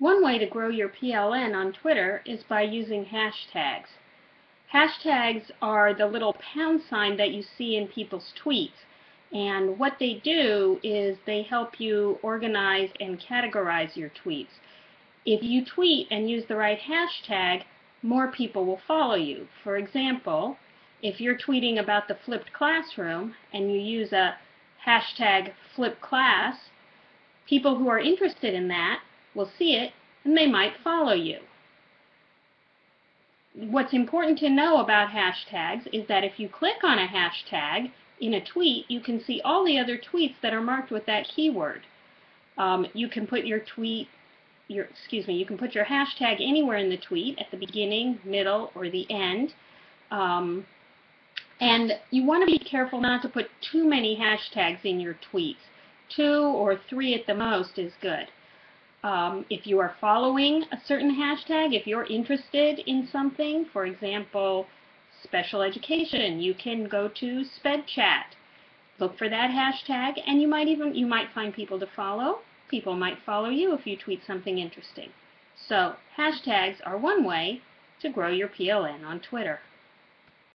One way to grow your PLN on Twitter is by using hashtags. Hashtags are the little pound sign that you see in people's tweets. And what they do is they help you organize and categorize your tweets. If you tweet and use the right hashtag, more people will follow you. For example, if you're tweeting about the flipped classroom and you use a hashtag #FlipClass, people who are interested in that will see it and they might follow you. What's important to know about hashtags is that if you click on a hashtag, in a tweet, you can see all the other tweets that are marked with that keyword. Um, you can put your tweet, your excuse me, you can put your hashtag anywhere in the tweet, at the beginning, middle, or the end. Um, and you want to be careful not to put too many hashtags in your tweets. Two or three at the most is good. Um, if you are following a certain hashtag, if you're interested in something, for example, special education, you can go to SpedChat. Look for that hashtag, and you might even you might find people to follow. People might follow you if you tweet something interesting. So hashtags are one way to grow your PLN on Twitter.